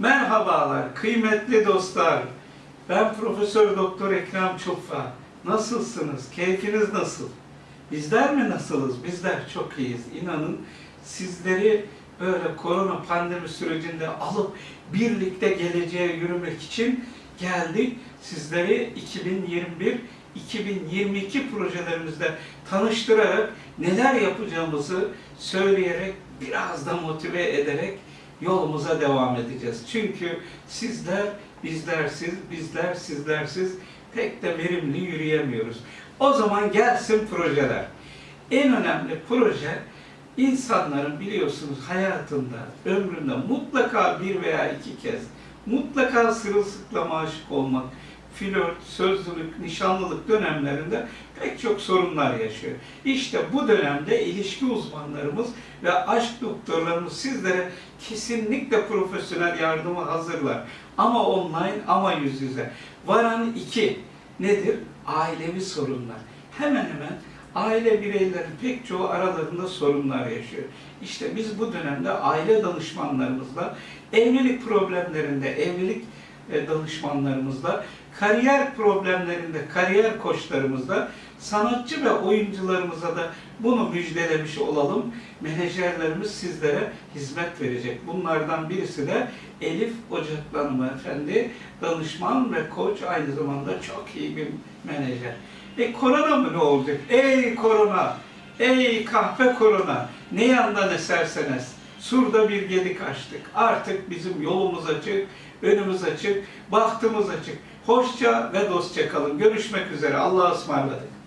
Merhabalar kıymetli dostlar. Ben Profesör Doktor Ekrem Çufa. Nasılsınız? Keyfiniz nasıl? Bizler mi nasılız? Bizler çok iyiyiz. İnanın sizleri böyle korona pandemi sürecinde alıp birlikte geleceğe yürümek için geldik. Sizleri 2021-2022 projelerimizde tanıştırarak neler yapacağımızı söyleyerek biraz da motive ederek yolumuza devam edeceğiz. Çünkü sizler bizlersiz, bizler sizlersiz pek de verimli yürüyemiyoruz. O zaman gelsin projeler. En önemli proje insanların biliyorsunuz hayatında, ömründe mutlaka bir veya iki kez mutlaka sırılsıklama aşık olmak, flört, sözlülük, nişanlılık dönemlerinde pek çok sorunlar yaşıyor. İşte bu dönemde ilişki uzmanlarımız ve aşk doktorlarımız sizlere kesinlikle profesyonel yardımı hazırlar. Ama online ama yüz yüze. Varan iki nedir? Ailevi sorunlar. Hemen hemen aile bireylerin pek çoğu aralarında sorunlar yaşıyor. İşte biz bu dönemde aile danışmanlarımızla, evlilik problemlerinde evlilik danışmanlarımızla, kariyer problemlerinde kariyer koçlarımızla, sanatçı ve oyuncularımıza da bunu müjdelemiş olalım. Menajerlerimiz sizlere hizmet verecek. Bunlardan birisi de Elif Ocaklı hanımefendi, danışman ve koç aynı zamanda çok iyi bir menajer. E korona mı ne olacak? Ey korona! Ey kahpe korona! Ne yandan eserseniz surda bir gedik açtık. Artık bizim yolumuz açık, önümüz açık, bahtımız açık. Hoşça ve dostça kalın. Görüşmek üzere. Allah'a ısmarladık.